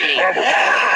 actually.